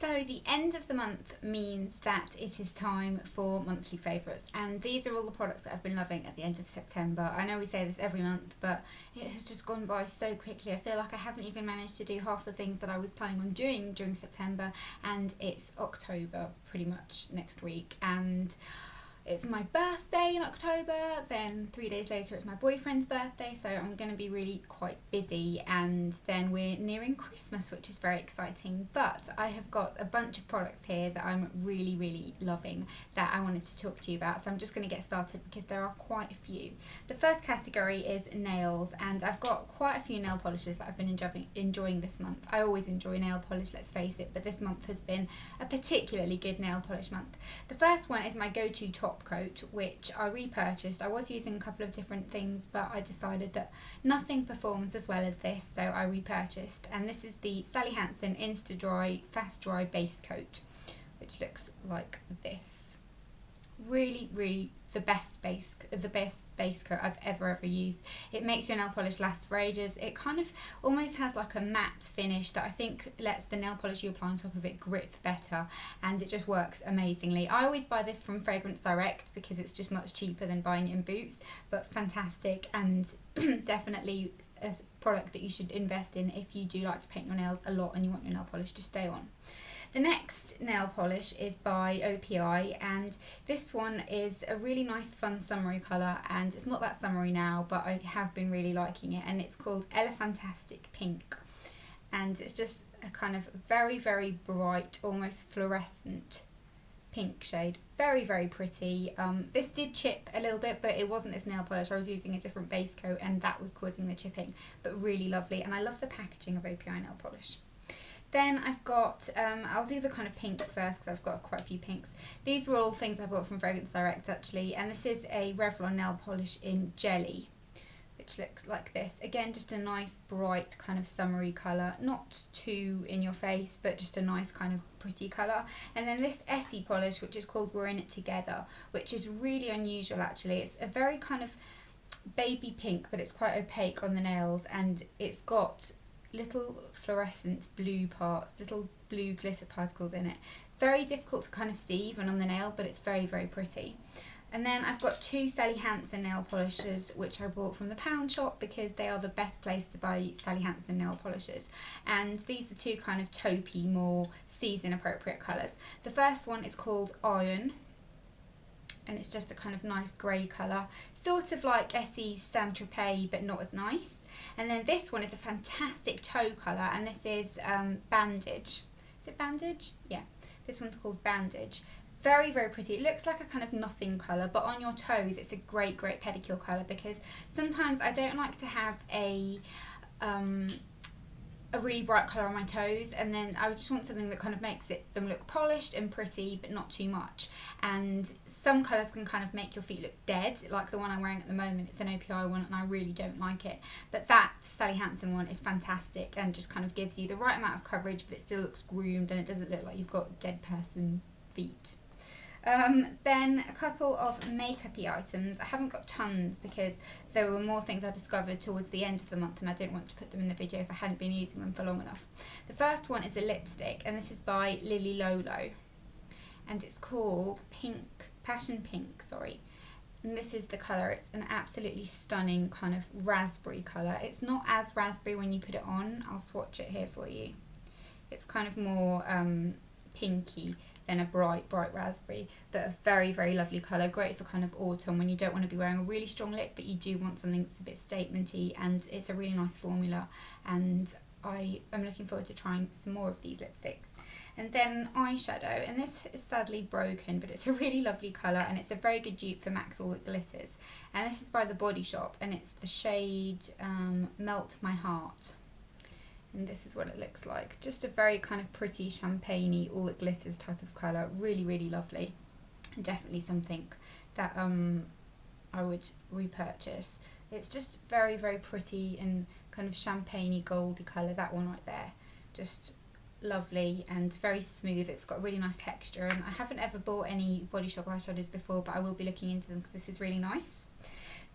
So the end of the month means that it is time for monthly favourites and these are all the products that I've been loving at the end of September. I know we say this every month but it has just gone by so quickly. I feel like I haven't even managed to do half the things that I was planning on doing during September and it's October pretty much next week and it's my birthday in October, then three days later it's my boyfriend's birthday, so I'm going to be really quite busy, and then we're nearing Christmas, which is very exciting. But I have got a bunch of products here that I'm really, really loving that I wanted to talk to you about, so I'm just going to get started because there are quite a few. The first category is nails, and I've got quite a few nail polishes that I've been enjoying, enjoying this month. I always enjoy nail polish, let's face it, but this month has been a particularly good nail polish month. The first one is my go-to top coat which I repurchased. I was using a couple of different things but I decided that nothing performs as well as this so I repurchased and this is the Sally Hansen Insta Dry Fast Dry Base Coat which looks like this. Really really the best base the best base coat I've ever ever used. It makes your nail polish last for ages. It kind of almost has like a matte finish that I think lets the nail polish you apply on top of it grip better and it just works amazingly. I always buy this from Fragrance Direct because it's just much cheaper than buying it in Boots but fantastic and definitely a product that you should invest in if you do like to paint your nails a lot and you want your nail polish to stay on. The next nail polish is by OPI and this one is a really nice fun summery colour and it's not that summery now but I have been really liking it and it's called Elephantastic Pink. And it's just a kind of very very bright almost fluorescent pink shade. Very very pretty. Um, this did chip a little bit but it wasn't this nail polish. I was using a different base coat and that was causing the chipping but really lovely and I love the packaging of OPI nail polish then I've got, um, I'll do the kind of pinks first because I've got quite a few pinks. These were all things I bought from Fragrance Direct actually and this is a Revlon nail polish in jelly which looks like this. Again just a nice bright kind of summery colour, not too in your face but just a nice kind of pretty colour. And then this Essie polish which is called We're In It Together which is really unusual actually. It's a very kind of baby pink but it's quite opaque on the nails and it's got little fluorescent blue parts, little blue glitter particles in it. Very difficult to kind of see even on the nail, but it's very, very pretty. And then I've got two Sally Hansen nail polishes, which I bought from the Pound Shop because they are the best place to buy Sally Hansen nail polishes. And these are two kind of taupey, more season appropriate colours. The first one is called Iron, and it's just a kind of nice grey colour. Sort of like Essie's Saint Tropez, but not as nice. And then this one is a fantastic toe colour, and this is um, Bandage. Is it Bandage? Yeah, this one's called Bandage. Very, very pretty. It looks like a kind of nothing colour, but on your toes it's a great, great pedicure colour because sometimes I don't like to have a um, a really bright colour on my toes and then I just want something that kind of makes it them look polished and pretty but not too much. And some colours can kind of make your feet look dead like the one I'm wearing at the moment. It's an OPI one and I really don't like it. But that Sally Hansen one is fantastic and just kind of gives you the right amount of coverage but it still looks groomed and it doesn't look like you've got dead person feet um, then a couple of makeupy items. I haven't got tons because there were more things I discovered towards the end of the month and I didn't want to put them in the video if I hadn't been using them for long enough. The first one is a lipstick and this is by Lily Lolo and it's called Pink, Passion Pink, sorry. And this is the colour. It's an absolutely stunning kind of raspberry colour. It's not as raspberry when you put it on. I'll swatch it here for you. It's kind of more um, pinky than a bright, bright raspberry, but a very, very lovely colour. Great for kind of autumn when you don't want to be wearing a really strong lip, but you do want something that's a bit statementy, and it's a really nice formula. And I am looking forward to trying some more of these lipsticks. And then eyeshadow, and this is sadly broken, but it's a really lovely colour, and it's a very good dupe for MAC's All That Glitters. And this is by The Body Shop, and it's the shade um, Melt My Heart and this is what it looks like. Just a very kind of pretty champagne all that glitters type of colour. Really really lovely. And definitely something that um I would repurchase. It's just very very pretty and kind of champagne goldy colour that one right there. Just lovely and very smooth. It's got a really nice texture and I haven't ever bought any Body Shop eyeshadows before but I will be looking into them because this is really nice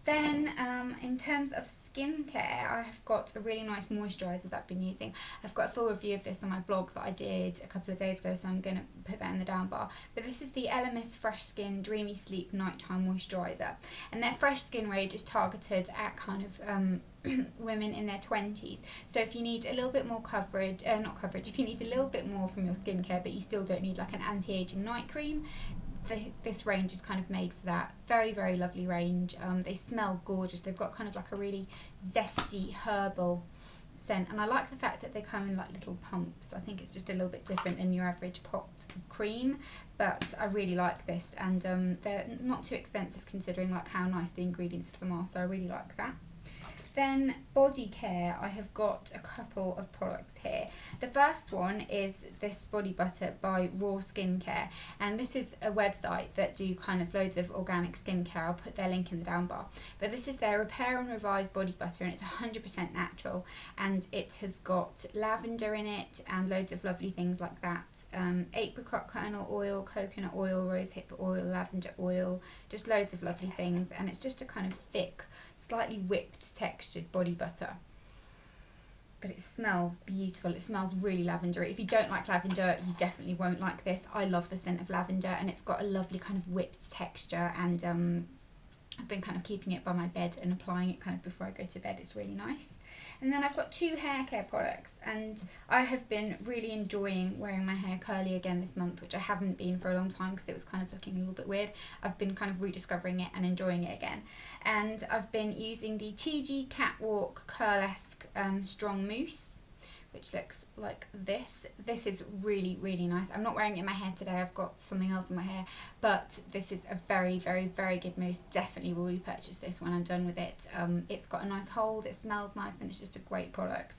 Then, um, in terms of skincare, I have got a really nice moisturiser that I've been using. I've got a full review of this on my blog that I did a couple of days ago, so I'm going to put that in the down bar. But this is the Elemis Fresh Skin Dreamy Sleep Nighttime Moisturiser. And their Fresh Skin range is targeted at kind of um, women in their 20s. So if you need a little bit more coverage, uh, not coverage, if you need a little bit more from your skincare, but you still don't need like an anti-aging night cream, the, this range is kind of made for that. Very, very lovely range. Um, they smell gorgeous. They've got kind of like a really zesty herbal scent. And I like the fact that they come in like little pumps. I think it's just a little bit different than your average pot of cream. But I really like this. And um, they're not too expensive considering like how nice the ingredients of them are. So I really like that. Then body care, I have got a couple of products here. The first one is this body butter by Raw Skincare, and this is a website that do kind of loads of organic skincare. I'll put their link in the down bar. But this is their Repair and Revive body butter, and it's 100% natural, and it has got lavender in it and loads of lovely things like that. Um, apricot kernel oil, coconut oil, rosehip oil, lavender oil, just loads of lovely things, and it's just a kind of thick slightly whipped textured body butter. But it smells beautiful. It smells really lavender. If you don't like lavender, you definitely won't like this. I love the scent of lavender and it's got a lovely kind of whipped texture and um, I've been kind of keeping it by my bed and applying it kind of before I go to bed. It's really nice. And then I've got two hair care products and I have been really enjoying wearing my hair curly again this month, which I haven't been for a long time because it was kind of looking a little bit weird. I've been kind of rediscovering it and enjoying it again. And I've been using the TIGI Catwalk Curlesque um, Strong Mousse which looks like this. This is really, really nice. I'm not wearing it in my hair today. I've got something else in my hair. But this is a very, very, very good mousse. Definitely will repurchase this when I'm done with it. Um, it's got a nice hold. It smells nice and it's just a great product.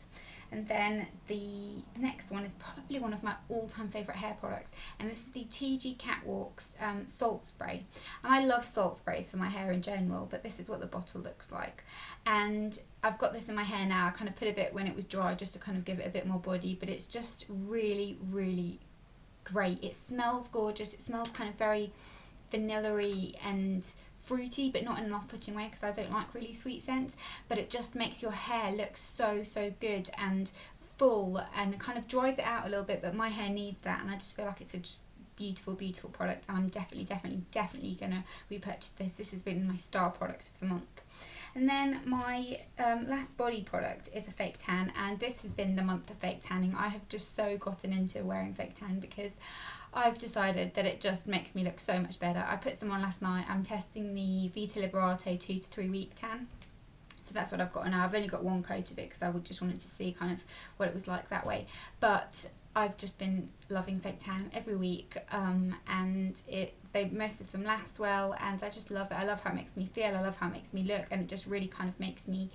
And then the next one is probably one of my all-time favourite hair products. And this is the TIGI Catwalks um, Salt Spray. And I love salt sprays for my hair in general, but this is what the bottle looks like. And I've got this in my hair now. I kind of put a bit when it was dry just to kind of give it a bit more body. But it's just really, really great. It smells gorgeous. It smells kind of very vanilla y and fruity but not in an off-putting way because I don't like really sweet scents but it just makes your hair look so so good and full and kind of dries it out a little bit but my hair needs that and I just feel like it's a just beautiful beautiful product and I'm definitely definitely definitely gonna repurchase this. This has been my star product of the month. And then my um, last body product is a fake tan and this has been the month of fake tanning. I have just so gotten into wearing fake tan because I've decided that it just makes me look so much better. I put some on last night. I'm testing the Vita Liberata two to three week tan. So that's what I've got now. I've only got one coat of it because I just wanted to see kind of what it was like that way. But I've just been loving fake tan every week um, and it they most of them last well and I just love it. I love how it makes me feel. I love how it makes me look and it just really kind of makes me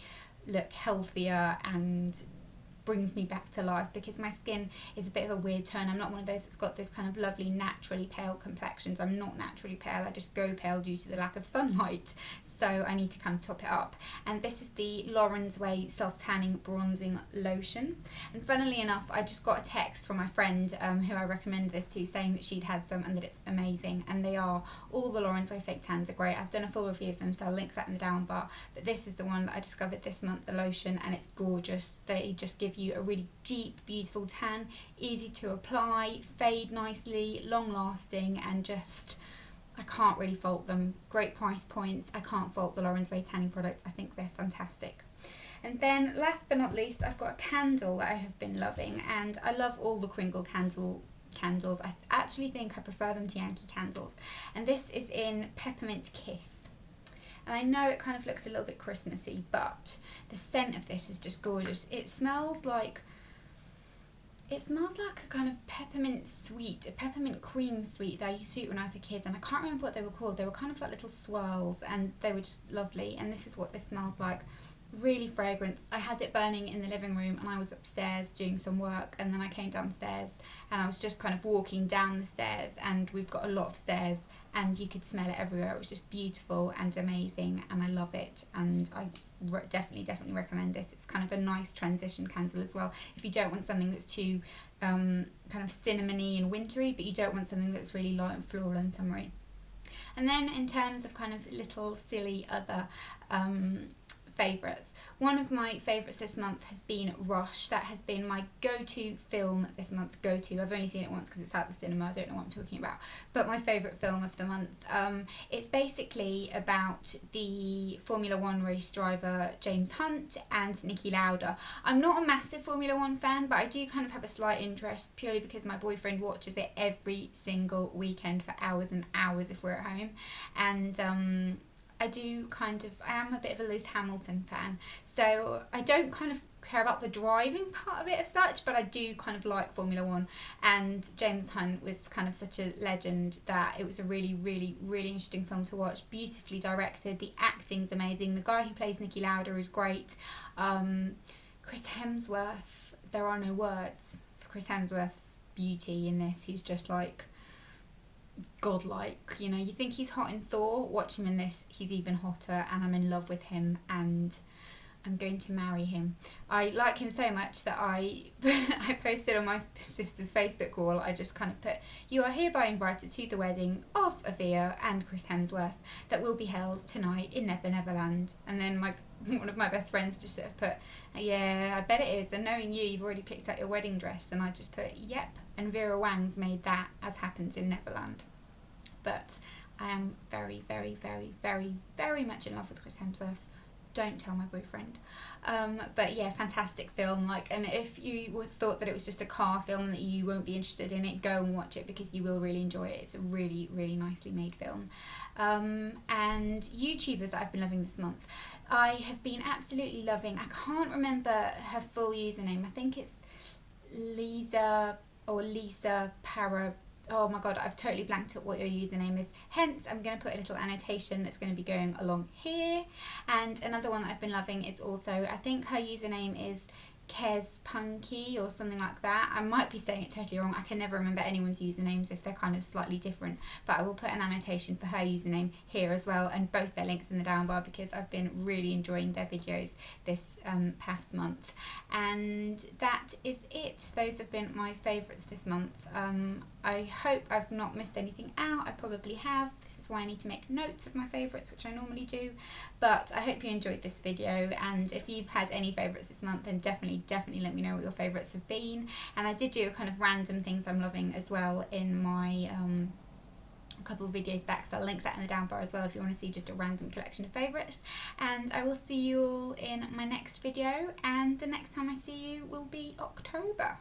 look healthier and brings me back to life because my skin is a bit of a weird tone. I'm not one of those that's got those kind of lovely naturally pale complexions. I'm not naturally pale. I just go pale due to the lack of sunlight so I need to kind of top it up. And this is the Lauren's Way Self Tanning Bronzing Lotion. And funnily enough, I just got a text from my friend um, who I recommended this to saying that she'd had some and that it's amazing. And they are, all the Lauren's Way fake tans are great. I've done a full review of them, so I'll link that in the down bar. But this is the one that I discovered this month, the lotion, and it's gorgeous. They just give you a really deep, beautiful tan, easy to apply, fade nicely, long lasting, and just I can't really fault them. Great price points. I can't fault the Lauren's Way tanning products. I think they're fantastic. And then last but not least, I've got a candle that I have been loving and I love all the Kringle candle candles. I actually think I prefer them to Yankee candles. And this is in Peppermint Kiss. And I know it kind of looks a little bit Christmassy, but the scent of this is just gorgeous. It smells like it smells like a kind of peppermint sweet, a peppermint cream sweet that I used to eat when I was a kid, and I can't remember what they were called. They were kind of like little swirls, and they were just lovely. And this is what this smells like really fragrant. I had it burning in the living room, and I was upstairs doing some work, and then I came downstairs, and I was just kind of walking down the stairs, and we've got a lot of stairs, and you could smell it everywhere. It was just beautiful and amazing, and I love it. And I re- definitely, definitely recommend this. It's kind of a nice transition candle as well. If you don't want something that's too um, kind of cinnamony and wintry, but you don't want something that's really light and floral and summery. And then in terms of kind of little silly other um, favourites. One of my favourites this month has been Rush. That has been my go-to film this month. Go-to. I've only seen it once because it's at the cinema. I don't know what I'm talking about. But my favourite film of the month. Um, it's basically about the Formula One race driver James Hunt and Niki Lauda. I'm not a massive Formula One fan, but I do kind of have a slight interest purely because my boyfriend watches it every single weekend for hours and hours if we're at home. And um, I do kind of, I am a bit of a Lewis Hamilton fan. So I don't kind of care about the driving part of it as such, but I do kind of like Formula One. And James Hunt was kind of such a legend that it was a really, really, really interesting film to watch. Beautifully directed. The acting's amazing. The guy who plays Niki Lauda is great. Um, Chris Hemsworth, there are no words for Chris Hemsworth's beauty in this. He's just like godlike. You know, you think he's hot in Thor. Watch him in this. He's even hotter, and I'm in love with him. And I'm going to marry him. I like him so much that I I posted on my sister's Facebook wall. I just kind of put, "You are hereby invited to the wedding of Avia and Chris Hemsworth that will be held tonight in Never Neverland." And then my one of my best friends just sort of put, "Yeah, I bet it is." And knowing you, you've already picked out your wedding dress, and I just put, "Yep." And Vera Wang's made that as happens in Neverland. But I am very, very, very, very, very much in love with Chris Hemsworth don't tell my boyfriend. Um, but yeah, fantastic film. Like, and if you thought that it was just a car film and that you won't be interested in it, go and watch it because you will really enjoy it. It's a really, really nicely made film. Um, and YouTubers that I've been loving this month, I have been absolutely loving. I can't remember her full username. I think it's Lisa or Lisa Para oh my god, I've totally blanked at what your username is. Hence, I'm going to put a little annotation that's going to be going along here. And another one that I've been loving is also, I think her username is Kez Punky or something like that. I might be saying it totally wrong. I can never remember anyone's usernames if they're kind of slightly different. But I will put an annotation for her username here as well and both their links in the down bar because I've been really enjoying their videos this um, past month. And that is it. Those have been my favourites this month. Um, I hope I've not missed anything out. I probably have. Why I need to make notes of my favourites, which I normally do. But I hope you enjoyed this video. And if you've had any favourites this month, then definitely, definitely let me know what your favourites have been. And I did do a kind of random things I'm loving as well in my... Um, a couple of videos back so I'll link that in the down bar as well if you want to see just a random collection of favourites and I will see you all in my next video and the next time I see you will be October.